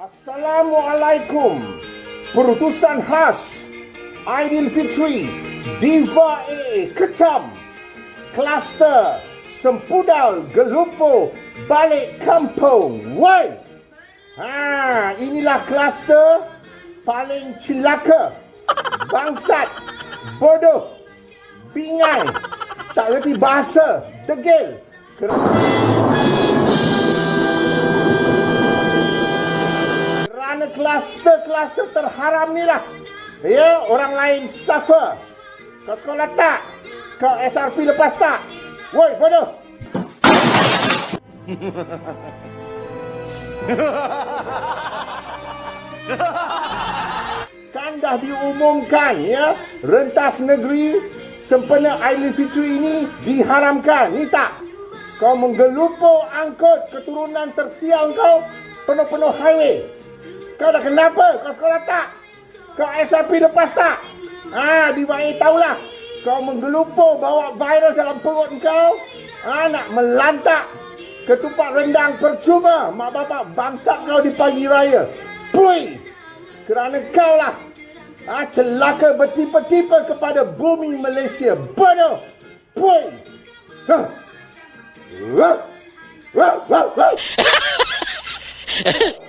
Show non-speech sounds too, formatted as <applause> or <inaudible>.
Assalamualaikum. Perutusan khas Aidilfitri Diva A Ketam Kluster Sempudal Gelupo Balik Kampung. Woi. Ha, inilah kluster paling celaka. Bangsat, bodoh, bingai, tak reti bahasa, degil. Kerana kluster-kluster terharam ni lah. Ya, orang lain suffer. Kau sekolah tak? Kau SRP lepas tak? Woi, bodoh. <laughs> kan dah diumumkan ya rentas negeri sempena Aidilfitri ini diharamkan ni tak kau menggelupur angkut keturunan tersial kau penuh-penuh highway kau dah kenapa kau sekolah tak kau SRP lepas tak ha di wae tahulah kau menggelupur bawa virus dalam perut kau ha nak melantak ketupat rendang percuma mak bapak bangsat kau di pagi raya pui kerana kau lah ha, celaka bertipe-tipe kepada bumi Malaysia. Bodoh! Pui! Huh. Huh. Huh. Huh. Huh.